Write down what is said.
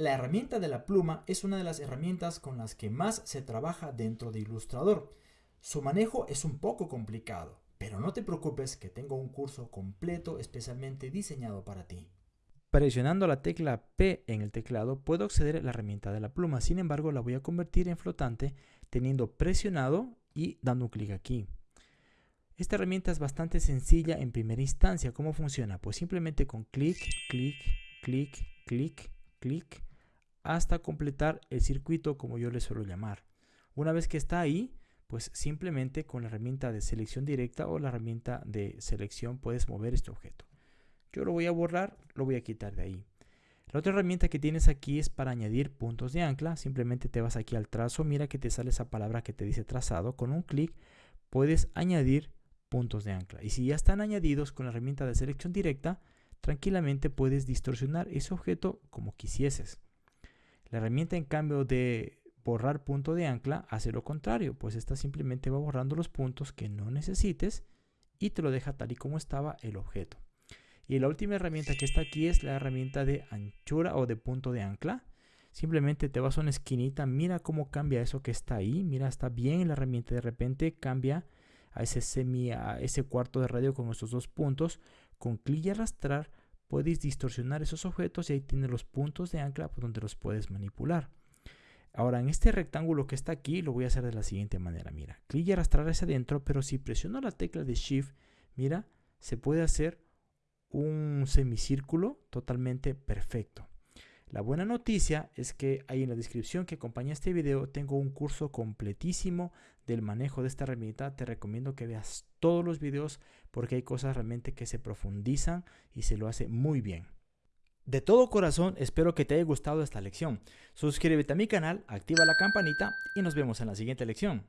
La herramienta de la pluma es una de las herramientas con las que más se trabaja dentro de Illustrator. Su manejo es un poco complicado, pero no te preocupes que tengo un curso completo especialmente diseñado para ti. Presionando la tecla P en el teclado puedo acceder a la herramienta de la pluma, sin embargo la voy a convertir en flotante teniendo presionado y dando un clic aquí. Esta herramienta es bastante sencilla en primera instancia. ¿Cómo funciona? Pues simplemente con clic, clic, clic, clic, clic, hasta completar el circuito como yo le suelo llamar. Una vez que está ahí, pues simplemente con la herramienta de selección directa o la herramienta de selección puedes mover este objeto. Yo lo voy a borrar, lo voy a quitar de ahí. La otra herramienta que tienes aquí es para añadir puntos de ancla. Simplemente te vas aquí al trazo, mira que te sale esa palabra que te dice trazado. Con un clic puedes añadir puntos de ancla. Y si ya están añadidos con la herramienta de selección directa, tranquilamente puedes distorsionar ese objeto como quisieses. La herramienta en cambio de borrar punto de ancla hace lo contrario, pues esta simplemente va borrando los puntos que no necesites y te lo deja tal y como estaba el objeto. Y la última herramienta que está aquí es la herramienta de anchura o de punto de ancla. Simplemente te vas a una esquinita, mira cómo cambia eso que está ahí, mira está bien la herramienta, de repente cambia a ese semi, a ese cuarto de radio con estos dos puntos. Con clic y arrastrar puedes distorsionar esos objetos y ahí tienes los puntos de ancla donde los puedes manipular. Ahora en este rectángulo que está aquí lo voy a hacer de la siguiente manera. Mira, clic y arrastrar hacia adentro, pero si presiono la tecla de Shift, mira, se puede hacer un semicírculo totalmente perfecto. La buena noticia es que ahí en la descripción que acompaña este video tengo un curso completísimo del manejo de esta herramienta. Te recomiendo que veas todos los videos porque hay cosas realmente que se profundizan y se lo hace muy bien. De todo corazón espero que te haya gustado esta lección. Suscríbete a mi canal, activa la campanita y nos vemos en la siguiente lección.